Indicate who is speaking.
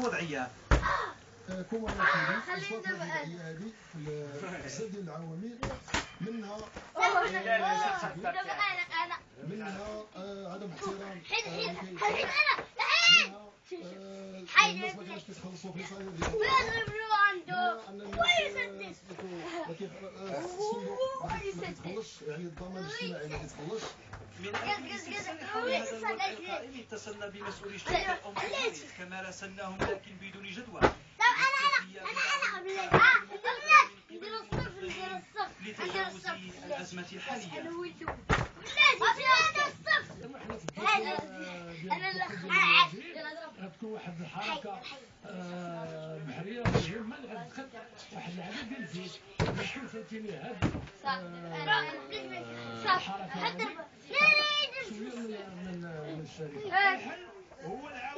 Speaker 1: الوضعيه
Speaker 2: كما الفترة الوضعية هذه في السد العوامل منها منها عدم احترام
Speaker 3: حيد حيد حيد
Speaker 2: أنا آه، الناس ما كانوش كيتخلصوا في صالون ديالهم
Speaker 3: بيضربوا عنده
Speaker 2: كي- ما كيتخلصش يعني الضمان الاجتماعي ما كيتخلصش
Speaker 1: القائم اتصلنا بمسؤولي الشرطة الأمريكية كما راسلناهم لكن بدون جدوى
Speaker 3: آه ندير الصف ندير
Speaker 1: لتجاوز الأزمة الحالية
Speaker 2: غتكون واحد الحركه آه، بحريه مهمه اللي غتدخل واحد العدد ديال الزيت باش فهمتيني هاد
Speaker 3: صف حتى
Speaker 2: شوية من